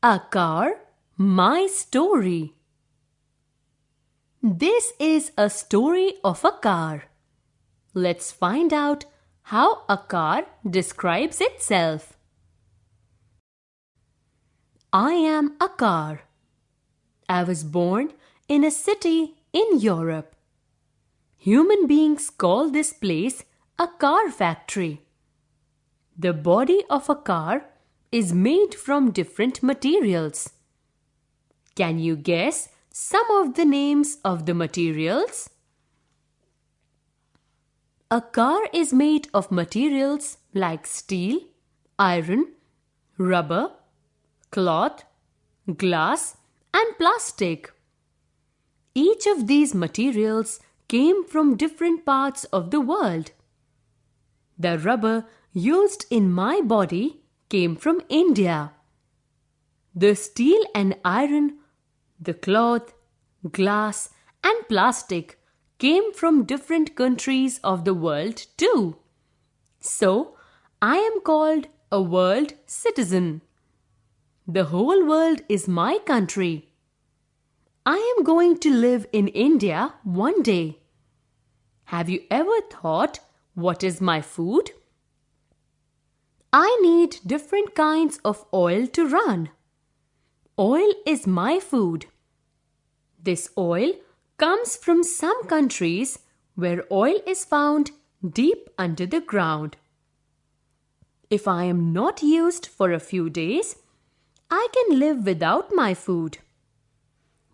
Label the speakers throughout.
Speaker 1: A car, my story. This is a story of a car. Let's find out how a car describes itself. I am a car. I was born in a city in Europe. Human beings call this place a car factory. The body of a car is made from different materials. Can you guess some of the names of the materials? A car is made of materials like steel, iron, rubber, cloth, glass and plastic. Each of these materials came from different parts of the world. The rubber used in my body came from India. The steel and iron, the cloth, glass and plastic came from different countries of the world too. So, I am called a world citizen. The whole world is my country. I am going to live in India one day. Have you ever thought what is my food? I need different kinds of oil to run. Oil is my food. This oil comes from some countries where oil is found deep under the ground. If I am not used for a few days, I can live without my food.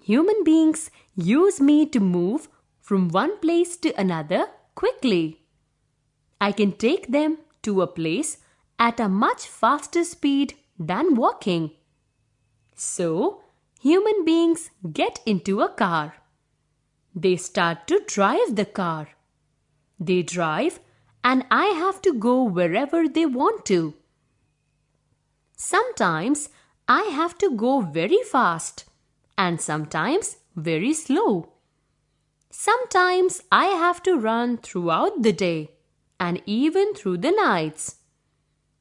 Speaker 1: Human beings use me to move from one place to another quickly. I can take them to a place at a much faster speed than walking. So, human beings get into a car. They start to drive the car. They drive and I have to go wherever they want to. Sometimes I have to go very fast and sometimes very slow. Sometimes I have to run throughout the day and even through the nights.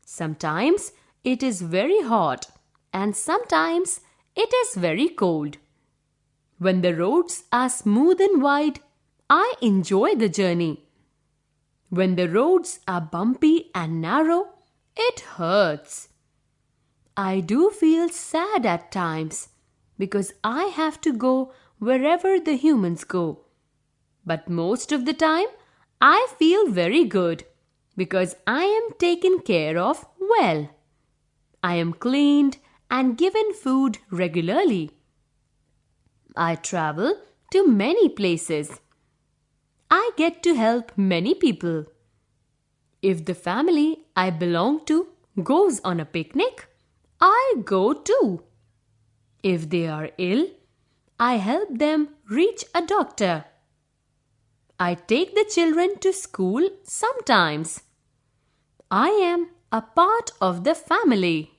Speaker 1: Sometimes it is very hot and sometimes it is very cold. When the roads are smooth and wide, I enjoy the journey. When the roads are bumpy and narrow, it hurts. I do feel sad at times because I have to go wherever the humans go. But most of the time, I feel very good because I am taken care of well. I am cleaned and given food regularly. I travel to many places. I get to help many people. If the family I belong to goes on a picnic, I go too. If they are ill, I help them reach a doctor. I take the children to school sometimes. I am a part of the family.